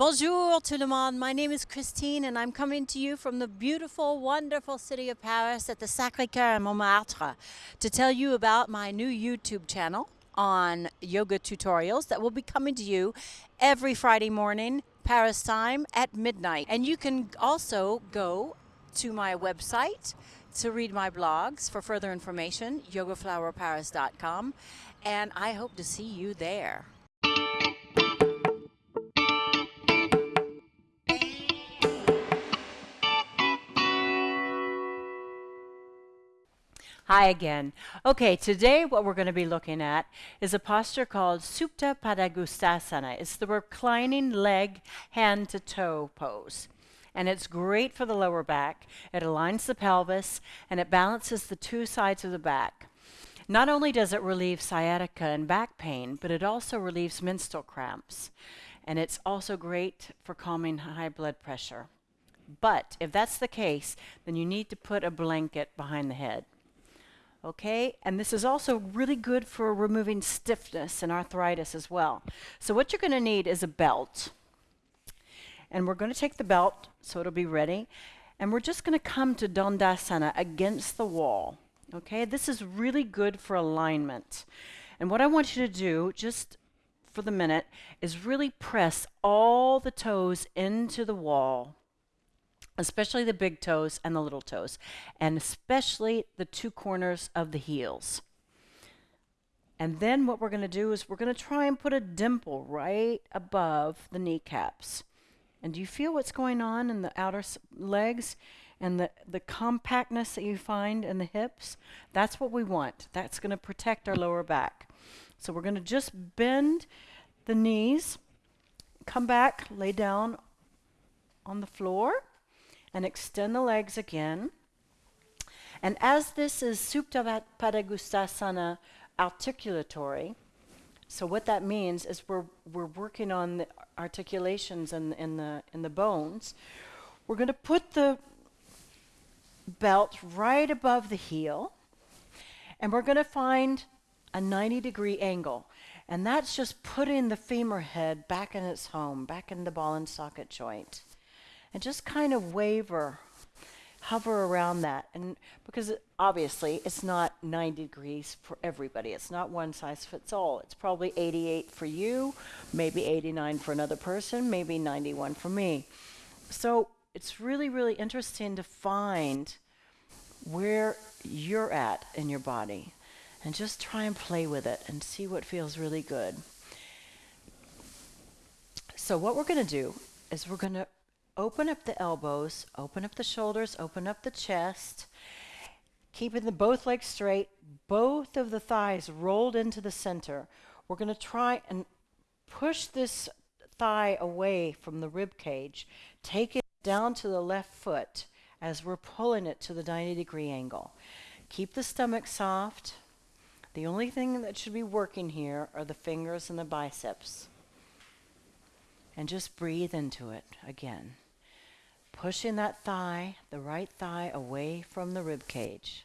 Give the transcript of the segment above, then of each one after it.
Bonjour tout le monde. My name is Christine and I'm coming to you from the beautiful, wonderful city of Paris at the Sacré-Cœur in Montmartre to tell you about my new YouTube channel on yoga tutorials that will be coming to you every Friday morning, Paris time at midnight. And you can also go to my website to read my blogs for further information, yogaflowerparis.com, and I hope to see you there. Hi again. Okay, today what we're going to be looking at is a posture called Supta Padangusthasana. It's the reclining leg hand to toe pose. And it's great for the lower back. It aligns the pelvis and it balances the two sides of the back. Not only does it relieve sciatica and back pain, but it also relieves menstrual cramps. And it's also great for calming high blood pressure. But if that's the case, then you need to put a blanket behind the head okay? And this is also really good for removing stiffness and arthritis as well. So what you're going to need is a belt. And we're going to take the belt so it'll be ready. And we're just going to come to Dandasana against the wall. Okay, this is really good for alignment. And what I want you to do, just for the minute, is really press all the toes into the wall especially the big toes and the little toes, and especially the two corners of the heels. And then what we're going to do is we're going to try and put a dimple right above the kneecaps. And do you feel what's going on in the outer legs and the, the compactness that you find in the hips? That's what we want. That's going to protect our lower back. So we're going to just bend the knees, come back, lay down on the floor and extend the legs again. And as this is Supta Padangusthasana articulatory, so what that means is we're, we're working on the articulations in, in, the, in the bones. We're going to put the belt right above the heel, and we're going to find a 90 degree angle. And that's just putting the femur head back in its home, back in the ball and socket joint and just kind of waver, hover around that. And because obviously it's not 90 degrees for everybody, it's not one size fits all. It's probably 88 for you, maybe 89 for another person, maybe 91 for me. So it's really, really interesting to find where you're at in your body and just try and play with it and see what feels really good. So, what we're going to do is we're going to open up the elbows, open up the shoulders, open up the chest, keeping the both legs straight, both of the thighs rolled into the center. We're going to try and push this thigh away from the rib cage. Take it down to the left foot as we're pulling it to the 90 degree angle. Keep the stomach soft. The only thing that should be working here are the fingers and the biceps. And just breathe into it again pushing that thigh, the right thigh, away from the rib cage.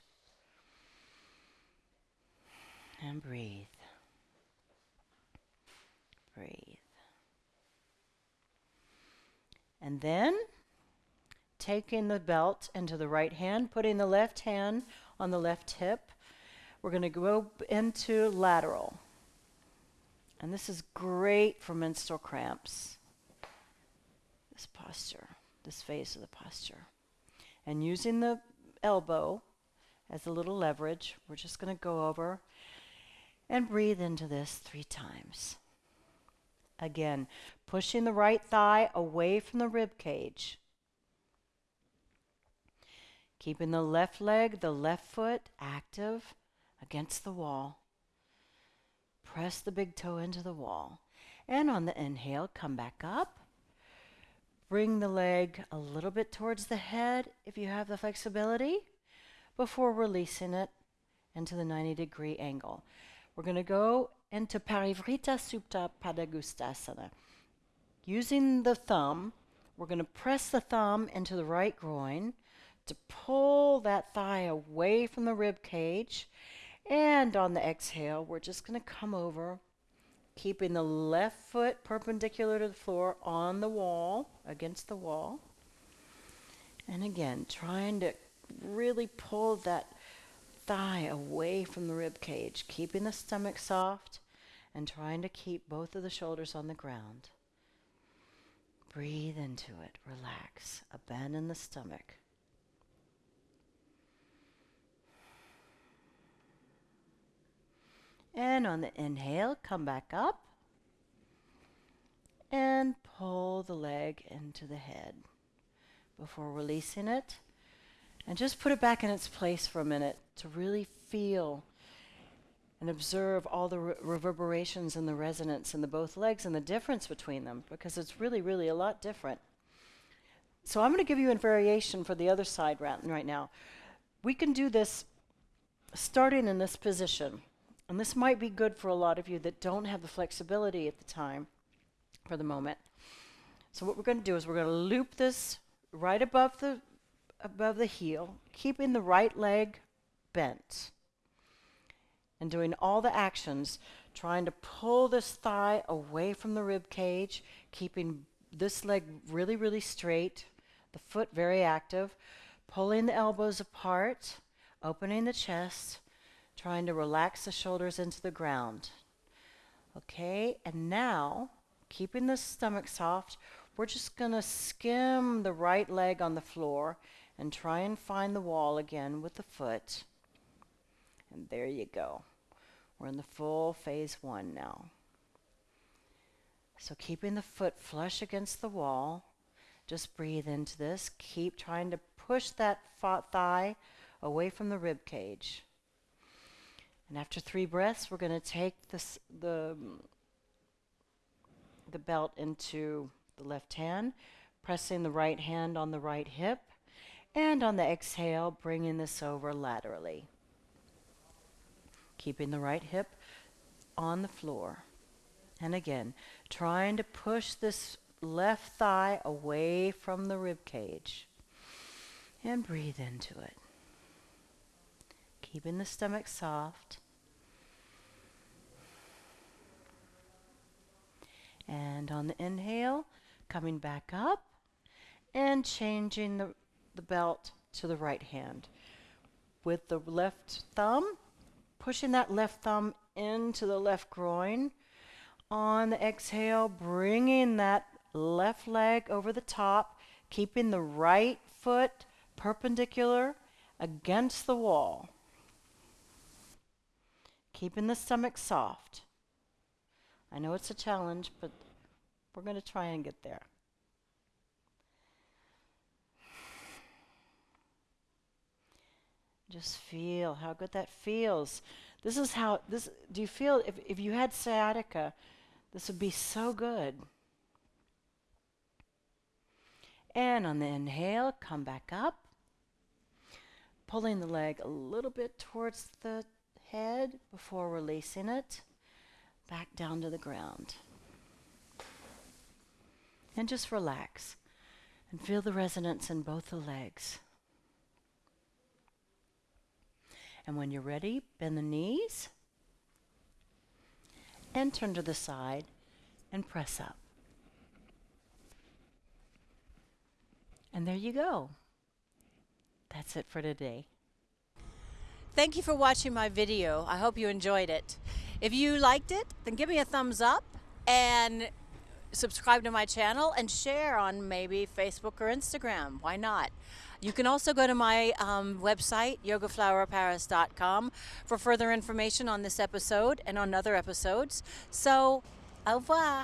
And breathe. Breathe. And then taking the belt into the right hand, putting the left hand on the left hip. We're going to go into lateral. And this is great for menstrual cramps. This posture this phase of the posture. And using the elbow as a little leverage, we're just going to go over and breathe into this three times. Again, pushing the right thigh away from the rib cage. Keeping the left leg, the left foot active against the wall. Press the big toe into the wall. And on the inhale, come back up. Bring the leg a little bit towards the head if you have the flexibility before releasing it into the 90 degree angle. We're going to go into Parivrtta Supta Padangusthasana. Using the thumb, we're going to press the thumb into the right groin to pull that thigh away from the rib cage. And on the exhale, we're just going to come over keeping the left foot perpendicular to the floor on the wall, against the wall. And again, trying to really pull that thigh away from the rib cage, keeping the stomach soft and trying to keep both of the shoulders on the ground. Breathe into it, relax, abandon the stomach. And on the inhale, come back up and pull the leg into the head before releasing it. And just put it back in its place for a minute to really feel and observe all the re- reverberations and the resonance in the both legs and the difference between them because it's really, really a lot different. So I'm going to give you a variation for the other side right, right now. We can do this starting in this position. And this might be good for a lot of you that don't have the flexibility at the time for the moment. So what we're going to do is we're going to loop this right above the above the heel, keeping the right leg bent. And doing all the actions, trying to pull this thigh away from the rib cage, keeping this leg really, really straight, the foot very active, pulling the elbows apart, opening the chest, trying to relax the shoulders into the ground. Okay, and now, keeping the stomach soft, we're just going to skim the right leg on the floor and try and find the wall again with the foot. And there you go. We're in the full phase one now. So keeping the foot flush against the wall, just breathe into this. Keep trying to push that thigh away from the rib cage. And after three breaths, we're going to take this, the, the belt into the left hand, pressing the right hand on the right hip, and on the exhale, bringing this over laterally. Keeping the right hip on the floor. And again, trying to push this left thigh away from the rib cage. And breathe into it. Keeping the stomach soft. And on the inhale, coming back up and changing the the belt to the right hand. With the left thumb, pushing that left thumb into the left groin. On the exhale, bringing that left leg over the top, keeping the right foot perpendicular against the wall. Keeping the stomach soft. I know it's a challenge, but we're going to try and get there. Just feel how good that feels. This is how this do you feel if, if you had sciatica, this would be so good. And on the inhale, come back up. Pulling the leg a little bit towards the head before releasing it back down to the ground. And just relax and feel the resonance in both the legs. And when you're ready, bend the knees and turn to the side and press up. And there you go. That's it for today. Thank you for watching my video. I hope you enjoyed it. If you liked it, then give me a thumbs up and subscribe to my channel and share on maybe Facebook or Instagram. Why not? You can also go to my um, website, yogaflowerparis.com, for further information on this episode and on other episodes. So, au revoir.